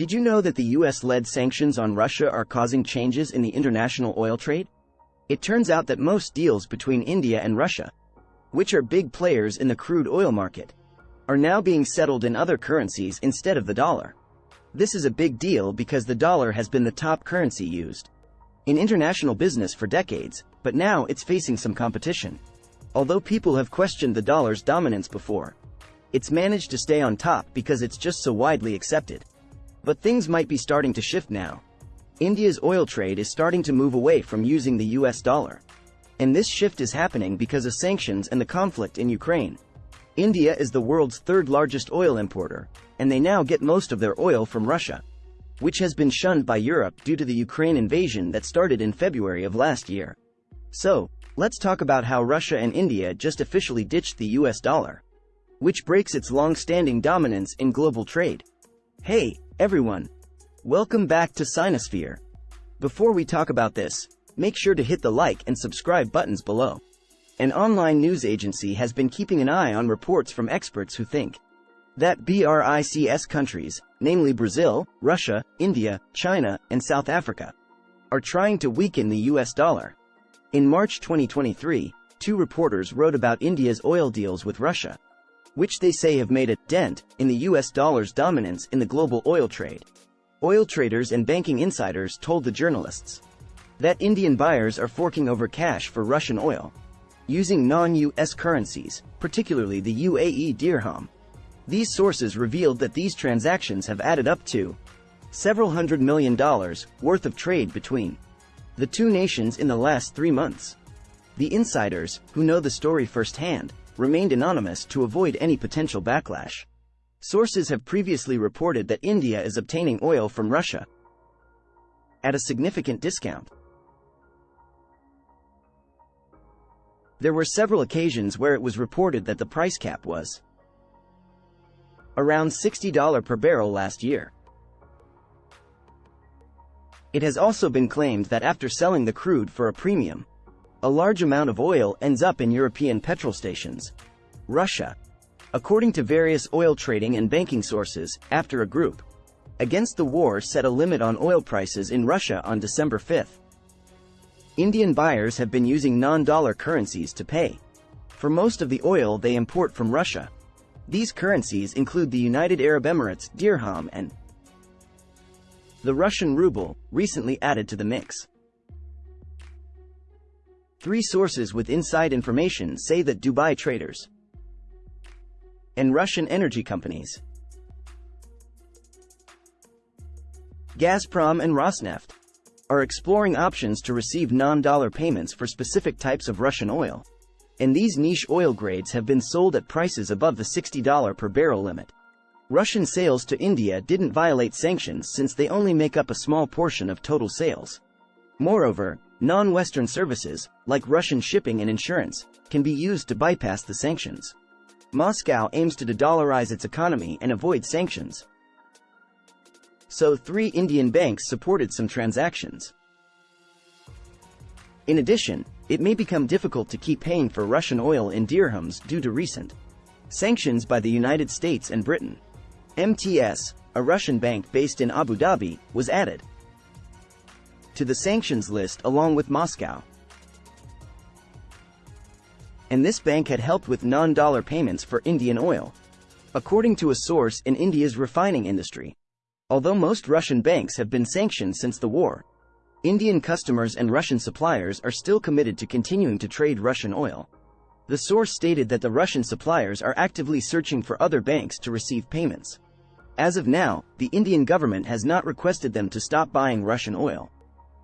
Did you know that the US-led sanctions on Russia are causing changes in the international oil trade? It turns out that most deals between India and Russia, which are big players in the crude oil market, are now being settled in other currencies instead of the dollar. This is a big deal because the dollar has been the top currency used in international business for decades, but now it's facing some competition. Although people have questioned the dollar's dominance before, it's managed to stay on top because it's just so widely accepted. But things might be starting to shift now. India's oil trade is starting to move away from using the US dollar. And this shift is happening because of sanctions and the conflict in Ukraine. India is the world's third largest oil importer, and they now get most of their oil from Russia, which has been shunned by Europe due to the Ukraine invasion that started in February of last year. So, let's talk about how Russia and India just officially ditched the US dollar, which breaks its long-standing dominance in global trade. Hey, everyone. Welcome back to Sinosphere. Before we talk about this, make sure to hit the like and subscribe buttons below. An online news agency has been keeping an eye on reports from experts who think that BRICS countries, namely Brazil, Russia, India, China, and South Africa, are trying to weaken the US dollar. In March 2023, two reporters wrote about India's oil deals with Russia which they say have made a dent in the US dollar's dominance in the global oil trade. Oil traders and banking insiders told the journalists that Indian buyers are forking over cash for Russian oil, using non-US currencies, particularly the UAE dirham. These sources revealed that these transactions have added up to several hundred million dollars worth of trade between the two nations in the last three months. The insiders, who know the story firsthand, remained anonymous to avoid any potential backlash. Sources have previously reported that India is obtaining oil from Russia at a significant discount. There were several occasions where it was reported that the price cap was around $60 per barrel last year. It has also been claimed that after selling the crude for a premium, a large amount of oil ends up in European petrol stations. Russia. According to various oil trading and banking sources, after a group against the war set a limit on oil prices in Russia on December 5. Indian buyers have been using non-dollar currencies to pay for most of the oil they import from Russia. These currencies include the United Arab Emirates dirham and the Russian ruble, recently added to the mix. Three sources with inside information say that Dubai traders and Russian energy companies Gazprom and Rosneft are exploring options to receive non-dollar payments for specific types of Russian oil. And these niche oil grades have been sold at prices above the $60 per barrel limit. Russian sales to India didn't violate sanctions since they only make up a small portion of total sales. Moreover, non-Western services, like Russian shipping and insurance, can be used to bypass the sanctions. Moscow aims to de-dollarize its economy and avoid sanctions. So three Indian banks supported some transactions. In addition, it may become difficult to keep paying for Russian oil in dirhams due to recent sanctions by the United States and Britain. MTS, a Russian bank based in Abu Dhabi, was added to the sanctions list along with Moscow. And this bank had helped with non-dollar payments for Indian oil, according to a source in India's refining industry. Although most Russian banks have been sanctioned since the war, Indian customers and Russian suppliers are still committed to continuing to trade Russian oil. The source stated that the Russian suppliers are actively searching for other banks to receive payments. As of now, the Indian government has not requested them to stop buying Russian oil.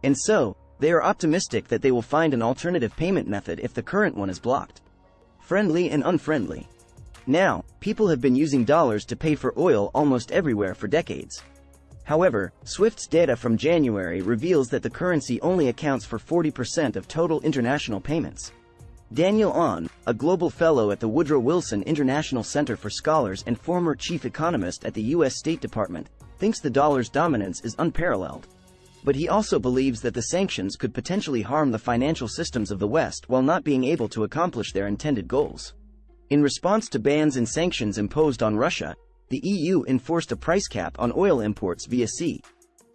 And so, they are optimistic that they will find an alternative payment method if the current one is blocked. Friendly and unfriendly. Now, people have been using dollars to pay for oil almost everywhere for decades. However, SWIFT's data from January reveals that the currency only accounts for 40% of total international payments. Daniel Ahn, a global fellow at the Woodrow Wilson International Center for Scholars and former chief economist at the U.S. State Department, thinks the dollar's dominance is unparalleled but he also believes that the sanctions could potentially harm the financial systems of the West while not being able to accomplish their intended goals. In response to bans and sanctions imposed on Russia, the EU enforced a price cap on oil imports via sea.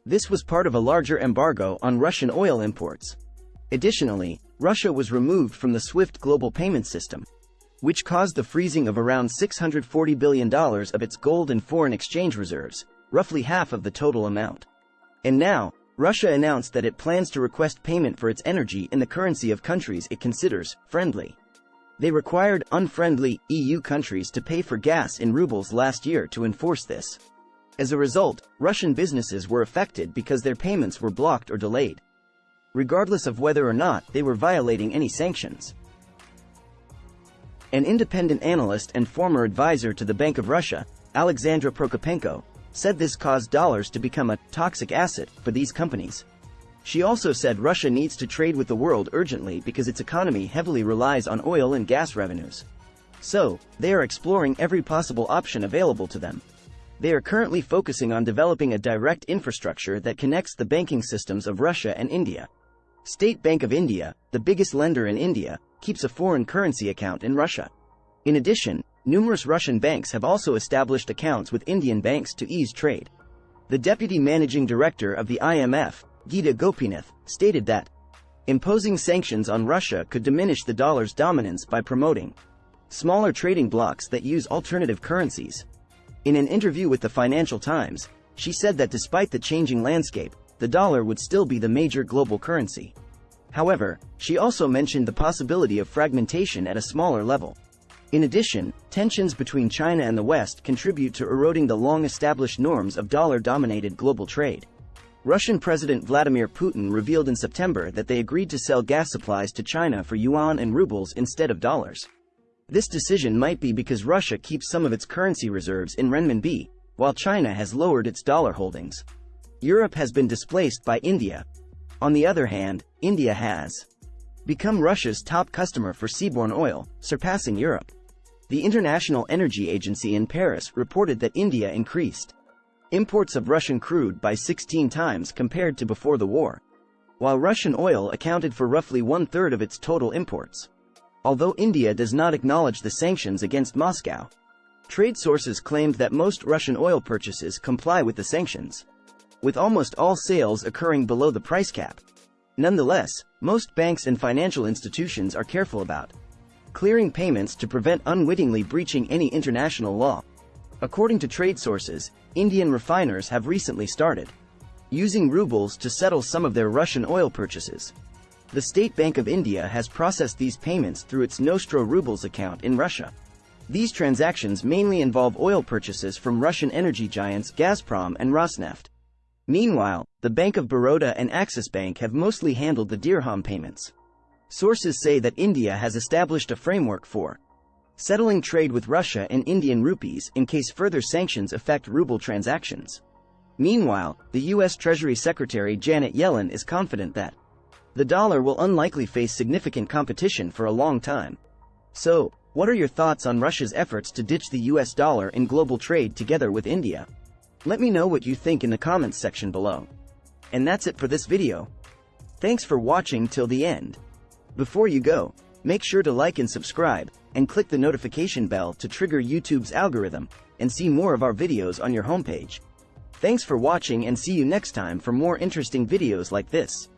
This was part of a larger embargo on Russian oil imports. Additionally, Russia was removed from the SWIFT global payment system, which caused the freezing of around $640 billion of its gold and foreign exchange reserves, roughly half of the total amount. And now, Russia announced that it plans to request payment for its energy in the currency of countries it considers friendly. They required unfriendly EU countries to pay for gas in rubles last year to enforce this. As a result, Russian businesses were affected because their payments were blocked or delayed, regardless of whether or not they were violating any sanctions. An independent analyst and former advisor to the Bank of Russia, Alexandra Prokopenko, said this caused dollars to become a toxic asset for these companies. She also said Russia needs to trade with the world urgently because its economy heavily relies on oil and gas revenues. So, they are exploring every possible option available to them. They are currently focusing on developing a direct infrastructure that connects the banking systems of Russia and India. State Bank of India, the biggest lender in India, keeps a foreign currency account in Russia. In addition, numerous Russian banks have also established accounts with Indian banks to ease trade. The deputy managing director of the IMF, Gita Gopinath, stated that imposing sanctions on Russia could diminish the dollar's dominance by promoting smaller trading blocks that use alternative currencies. In an interview with the Financial Times, she said that despite the changing landscape, the dollar would still be the major global currency. However, she also mentioned the possibility of fragmentation at a smaller level. In addition, tensions between China and the West contribute to eroding the long-established norms of dollar-dominated global trade. Russian President Vladimir Putin revealed in September that they agreed to sell gas supplies to China for yuan and rubles instead of dollars. This decision might be because Russia keeps some of its currency reserves in renminbi, while China has lowered its dollar holdings. Europe has been displaced by India. On the other hand, India has become Russia's top customer for seaborne oil, surpassing Europe. The International Energy Agency in Paris reported that India increased imports of Russian crude by 16 times compared to before the war, while Russian oil accounted for roughly one-third of its total imports. Although India does not acknowledge the sanctions against Moscow, trade sources claimed that most Russian oil purchases comply with the sanctions, with almost all sales occurring below the price cap. Nonetheless, most banks and financial institutions are careful about clearing payments to prevent unwittingly breaching any international law. According to trade sources, Indian refiners have recently started using rubles to settle some of their Russian oil purchases. The State Bank of India has processed these payments through its Nostro Rubles account in Russia. These transactions mainly involve oil purchases from Russian energy giants Gazprom and Rosneft. Meanwhile, the Bank of Baroda and Axis Bank have mostly handled the dirham payments. Sources say that India has established a framework for settling trade with Russia in Indian rupees in case further sanctions affect ruble transactions. Meanwhile, the U.S. Treasury Secretary Janet Yellen is confident that the dollar will unlikely face significant competition for a long time. So, what are your thoughts on Russia's efforts to ditch the US dollar in global trade together with India? Let me know what you think in the comments section below. And that's it for this video. Thanks for watching till the end. Before you go, make sure to like and subscribe, and click the notification bell to trigger YouTube's algorithm, and see more of our videos on your homepage. Thanks for watching and see you next time for more interesting videos like this.